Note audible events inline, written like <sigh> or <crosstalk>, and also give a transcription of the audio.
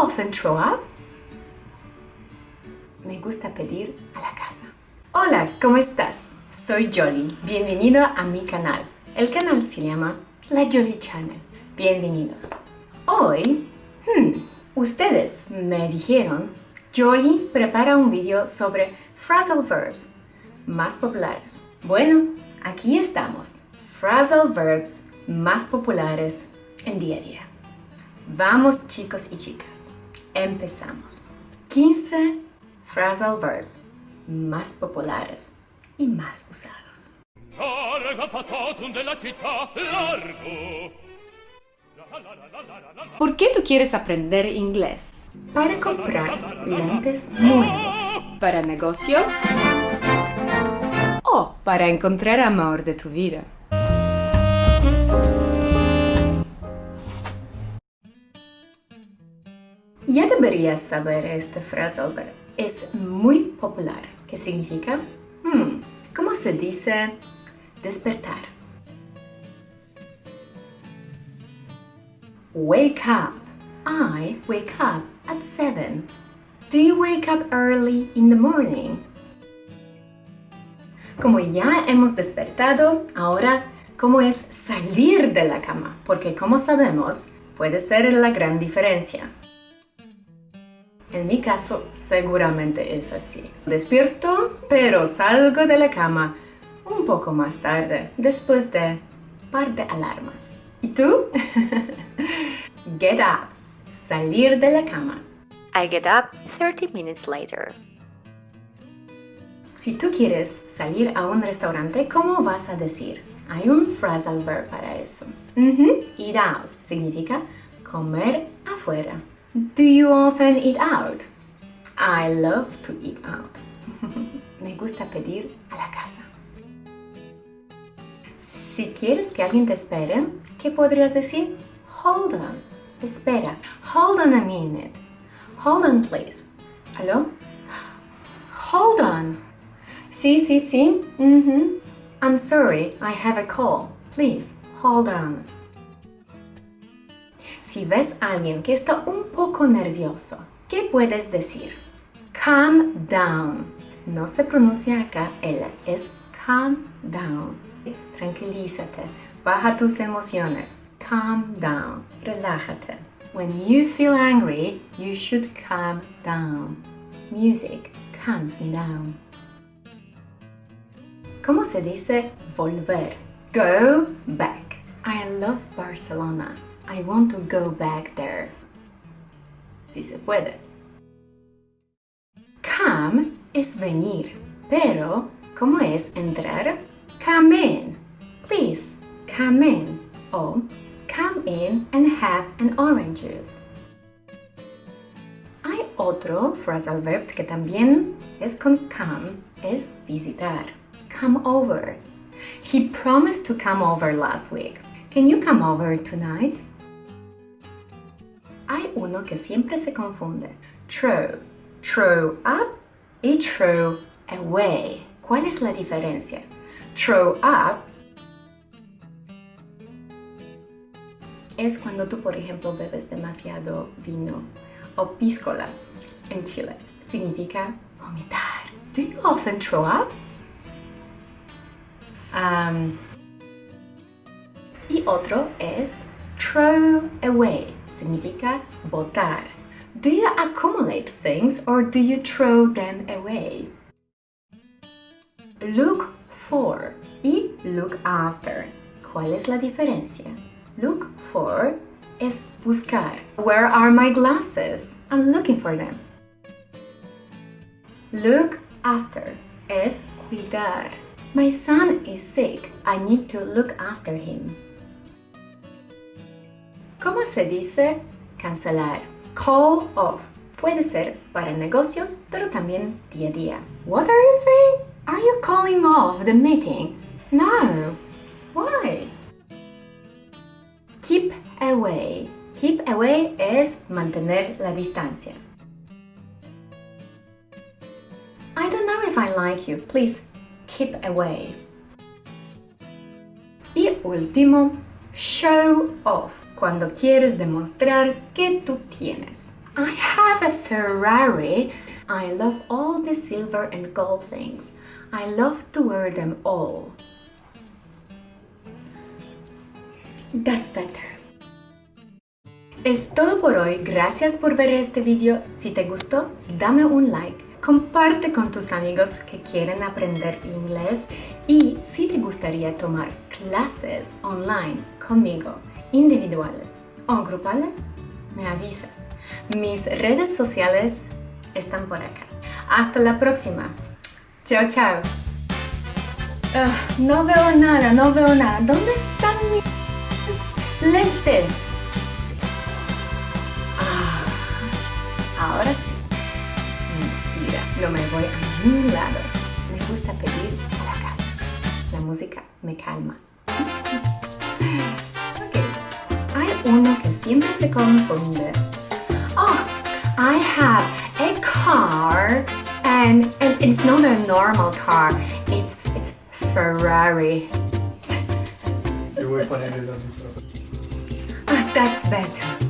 often throw up? Me gusta pedir a la casa. Hola, ¿cómo estás? Soy Jolly. Bienvenido a mi canal. El canal se llama La Jolly Channel. Bienvenidos. Hoy, hmm, ustedes me dijeron, Jolly prepara un video sobre phrasal verbs más populares. Bueno, aquí estamos. Phrasal verbs más populares en día a día. Vamos chicos y chicas, empezamos. 15 phrasal verbs más populares y más usados. ¿Por qué tú quieres aprender inglés? Para comprar lentes nuevos. ¿Para negocio? ¿O para encontrar amor de tu vida? Ya deberías saber este phrasal verb. Es muy popular. ¿Qué significa? Hmm, ¿Cómo se dice despertar? Wake up. I wake up at 7. Do you wake up early in the morning? Como ya hemos despertado, ahora, ¿cómo es salir de la cama? Porque como sabemos, puede ser la gran diferencia. En mi caso, seguramente es así. Despierto, pero salgo de la cama un poco más tarde, después de par de alarmas. ¿Y tú? <laughs> get up. Salir de la cama. I get up 30 minutes later. Si tú quieres salir a un restaurante, ¿cómo vas a decir? Hay un phrasal verb para eso. Eat out significa comer afuera. Do you often eat out? I love to eat out. <laughs> Me gusta pedir a la casa. Si quieres que alguien te espere, ¿qué podrías decir? Hold on. Espera. Hold on a minute. Hold on, please. ¿Aló? Hold on. Sí, sí, sí. Mhm. I'm sorry, I have a call. Please, hold on. Si ves a alguien que está un poco nervioso, ¿qué puedes decir? Calm down. No se pronuncia acá L, es calm down. Tranquilízate, baja tus emociones. Calm down, relájate. When you feel angry, you should calm down. Music calms me down. ¿Cómo se dice volver? Go back. I love Barcelona. I want to go back there. Si se puede. Come es venir, pero ¿cómo es entrar? Come in. Please, come in. O come in and have an orange juice. Hay otro phrasal verb que también es con come, es visitar. Come over. He promised to come over last week. Can you come over tonight? Uno que siempre se confunde. Throw. Throw up y throw away. ¿Cuál es la diferencia? Throw up es cuando tú, por ejemplo, bebes demasiado vino o piscola en Chile. Significa vomitar. Do you often throw up? Um, y otro es throw away. Significa botar. Do you accumulate things or do you throw them away? Look for y look after. ¿Cuál es la diferencia? Look for es buscar. Where are my glasses? I'm looking for them. Look after es cuidar. My son is sick. I need to look after him. ¿Cómo se dice cancelar? Call off. Puede ser para negocios, pero también día a día. What are you saying? Are you calling off the meeting? No. Why? Keep away. Keep away es mantener la distancia. I don't know if I like you. Please keep away. Y último, show off. Cuando quieres demostrar que tú tienes. I have a Ferrari. I love all the silver and gold things. I love to wear them all. That's better. Es todo por hoy. Gracias por ver este video. Si te gustó, dame un like. Comparte con tus amigos que quieren aprender inglés y si te gustaría tomar clases online conmigo, individuales o grupales, me avisas. Mis redes sociales están por acá. Hasta la próxima. Chao, chao. Ah, no veo nada, no veo nada. ¿Dónde están mis lentes? Ah, ahora sí. Mentira, no me voy a ningún lado. Me gusta pedir a la casa. La música me calma. <laughs> Ok. Hay uno que siempre se confunde. Oh, I have a car and, and it's not a normal car. It's it's Ferrari. Yo voy a poner el otro. Ah, that's better.